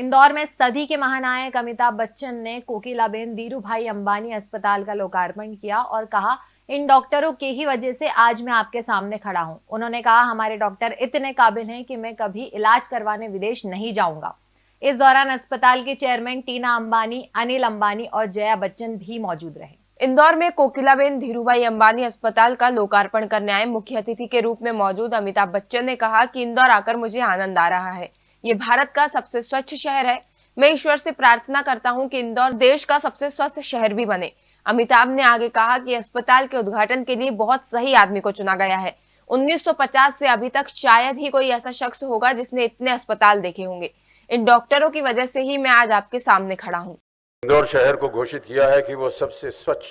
इंदौर में सदी के महानायक अमिताभ बच्चन ने कोकिलाबेन धीरू भाई अंबानी अस्पताल का लोकार्पण किया और कहा, इन डॉक्टरों के ही वजह से आज मैं आपके सामने खड़ा हूँ। उन्होंने कहा, हमारे डॉक्टर इतने काबिल हैं कि मैं कभी इलाज करवाने विदेश नहीं जाऊँगा। इस दौरान अस्पताल के चेयरमैन टीना अंबानी, अनिल अंबानी और जया बच्चन भी मौजूद रहे। इंदौर में कोकिलाबेन धीरूभाई अंबानी अस्पताल का लोकार्पण करने आए मुख्य अतिथि के रूप में मौजूद अमिताभ बच्चन ने कहा कि इंदौर आकर मुझे आनंद आ रहा है। ये भारत का सबसे स्वच्छ शहर है। मैं ईश्वर से प्रार्थना करता हूँ कि इंदौर देश का सबसे स्वस्थ शहर भी बने। अमिताभ ने आगे कहा कि अस्पताल के उद्घाटन के लिए बहुत सही आदमी को चुना गया है। 1950 से अभी तक शायद ही कोई ऐसा शख्स होगा जिसने इतने अस्पताल देखे होंगे। इन डॉक्टरों की वजह से ही मैं आज आपके सामने खड़ा हूँ। इंदौर शहर को घोषित किया है कि वो सबसे स्वच्छ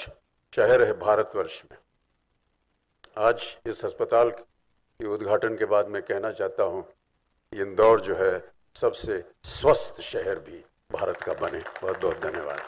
शहर है भारतवर्ष में। आज इस अस्पताल के उद्घाटन के बाद मैं कहना चाहता हूँ इंदौर जो है, सबसे स्वस्थ शहर भी भारत का बने। बहुत बहुत धन्यवाद।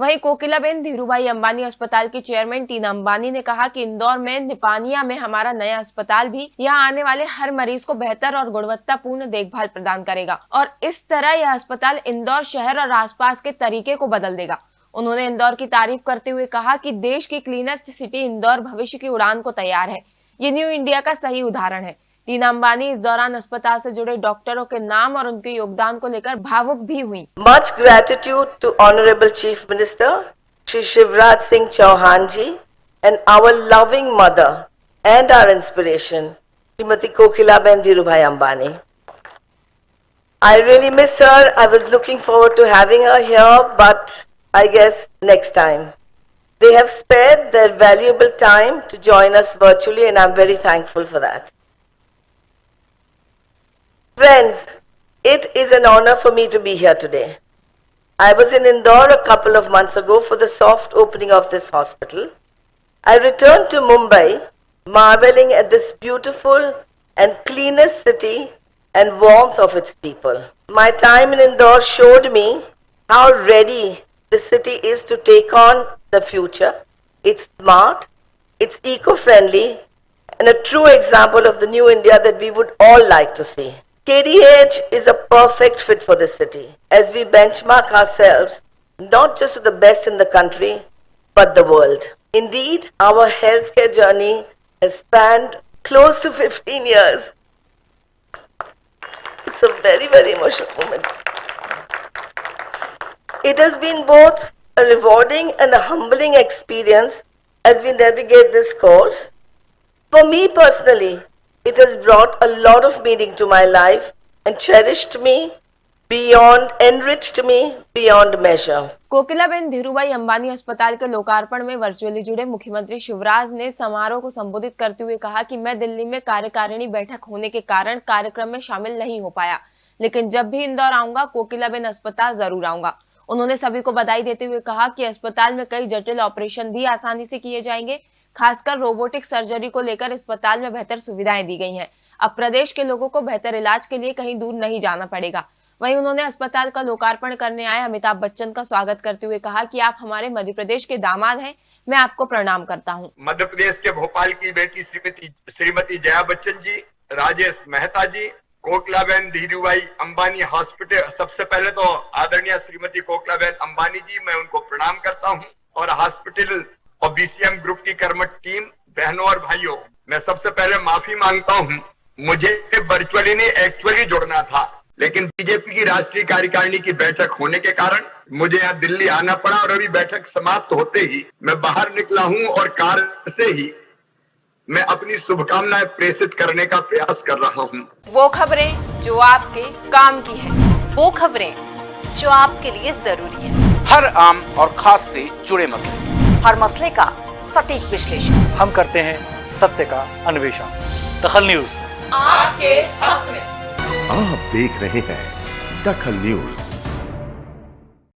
वहीं कोकिलाबेन धीरूभाई अंबानी अस्पताल की चेयरमैन टीना अंबानी ने कहा कि इंदौर में, निपानिया में हमारा नया अस्पताल भी यहाँ आने वाले हर मरीज़ को बेहतर और गुणवत्तापूर्ण देखभाल प्रदान करेगा और इस तरह यह अस्पताल इंदौर शहर और आसपास के तरीके को बदल देगा। उन्होंने इंदौर की तारीफ़ करते हुए कहा कि देश की क्लीनेस्ट सिटी इंदौर भविष्य की उड़ान को तैयार है। ये न्यू इंडिया का सही उदाहरण है। टीना अंबानी इस दौरान अस्पताल से जुड़े डॉक्टरों के नाम और उनके योगदान को लेकर भावुक भी हुई much gratitude to honourable chief minister Shri Shivraj Singh Chouhan ji and our loving mother and our inspiration Shrimati Kokilaben Dhirubhai Ambani I really miss her. I was looking forward to having her here, but I guess next time. They have spared their valuable time to join us virtually, and I'm very thankful for that. Friends, it is an honor for me to be here today. I was in Indore a couple of months ago for the soft opening of this hospital. I returned to Mumbai, marveling at this beautiful and cleanest city and warmth of its people. My time in Indore showed me how ready the city is to take on the future. It's smart, it's eco-friendly, and a true example of the new India that we would all like to see. KDH is a perfect fit for this city as we benchmark ourselves not just to the best in the country, but the world. Indeed, our healthcare journey has spanned close to 15 years. It's a very, very emotional moment. It has been both a rewarding and a humbling experience as we navigate this course. For me personally, it has brought a lot of meaning to my life and cherished me beyond, enriched me beyond measure. Kokilaben Dhirubhai Ambani अस्पताल के लोकार्पण में virtually जुड़े मुख्यमंत्री शिवराज ने समारोह को संबोधित करते हुए कहा कि मैं दिल्ली में कार्यकारिणी बैठक होने के कारण कार्यक्रम में शामिल नहीं हो पाया। लेकिन जब भी इंदौर आऊँगा कोकिलाबेन अस्पताल ज़रूर आऊँगा। उन्होंने सभी को बधाई देते हुए कहा कि अस्पताल में कई जटिल ऑपरेशन भी आसानी से किए जाएँगे। खासकर रोबोटिक सर्जरी को लेकर अस्पताल में बेहतर सुविधाएँ दी गई हैं। अब प्रदेश के लोगों को बेहतर इलाज के लिए कहीं दूर नहीं जाना पड़ेगा। वहीं उन्होंने अस्पताल का लोकार्पण करने आए अमिताभ बच्चन का स्वागत करते हुए कहा कि आप हमारे मध्य प्रदेश के दामाद हैं, मैं आपको प्रणाम करता हूँ। मध्य प्रदेश के भोपाल की बेटी श्रीमती श्रीमती जया बच्चन जी, राजेश मेहता जी, कोकलाबेन धीरूभाई अंबानी हॉस्पिटल। सबसे पहले तो आदरणीय श्रीमती कोकलाबेन अंबानी जी, मैं उनको प्रणाम करता हूँ और हॉस्पिटल और बीसीएम ग्रुप की कर्मठ टीम बहनों और भाइयों मैं सबसे पहले माफ़ी माँगता हूँ मुझे वर्चुअली नहीं एक्चुअली जुड़ना था लेकिन बीजेपी की राष्ट्रीय कार्यकारिणी की बैठक होने के कारण मुझे यहाँ दिल्ली आना पड़ा और अभी बैठक समाप्त होते ही मैं बाहर निकला हूँ और कार से ही मैं अपनी शुभकामनाएँ प्रेषित करने का प्रयास कर रहा हूँ। वो खबरें जो आपके काम की है। वो खबरें जो आपके लिए ज़रूरी है। हर आम और खास से जुड़े मसले। हर मसले का सटीक विश्लेषण। हम करते हैं सत्य का अन्वेषण। दखल न्यूज़। आपके हक में। आप देख रहे हैं दखल न्यूज़।